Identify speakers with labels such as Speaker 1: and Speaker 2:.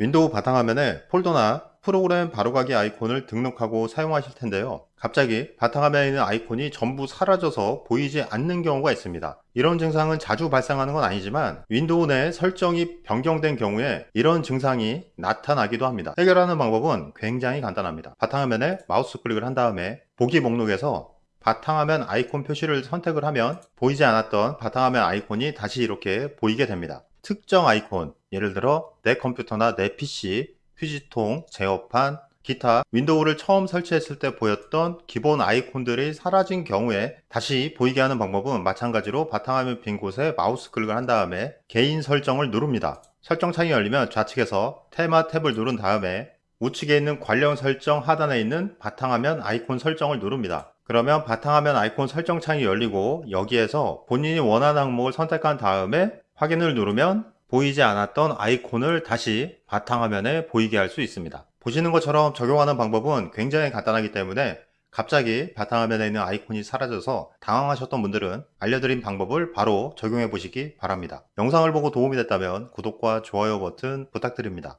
Speaker 1: 윈도우 바탕화면에 폴더나 프로그램 바로가기 아이콘을 등록하고 사용하실 텐데요. 갑자기 바탕화면에 있는 아이콘이 전부 사라져서 보이지 않는 경우가 있습니다. 이런 증상은 자주 발생하는 건 아니지만 윈도우 내 설정이 변경된 경우에 이런 증상이 나타나기도 합니다. 해결하는 방법은 굉장히 간단합니다. 바탕화면에 마우스 클릭을 한 다음에 보기 목록에서 바탕화면 아이콘 표시를 선택을 하면 보이지 않았던 바탕화면 아이콘이 다시 이렇게 보이게 됩니다. 특정 아이콘, 예를 들어 내 컴퓨터나 내 PC, 휴지통, 제어판, 기타 윈도우를 처음 설치했을 때 보였던 기본 아이콘들이 사라진 경우에 다시 보이게 하는 방법은 마찬가지로 바탕화면 빈 곳에 마우스 클릭을 한 다음에 개인 설정을 누릅니다. 설정 창이 열리면 좌측에서 테마 탭을 누른 다음에 우측에 있는 관련 설정 하단에 있는 바탕화면 아이콘 설정을 누릅니다. 그러면 바탕화면 아이콘 설정 창이 열리고 여기에서 본인이 원하는 항목을 선택한 다음에 확인을 누르면 보이지 않았던 아이콘을 다시 바탕화면에 보이게 할 수 있습니다. 보시는 것처럼 적용하는 방법은 굉장히 간단하기 때문에 갑자기 바탕화면에 있는 아이콘이 사라져서 당황하셨던 분들은 알려드린 방법을 바로 적용해 보시기 바랍니다. 영상을 보고 도움이 됐다면 구독과 좋아요 버튼 부탁드립니다.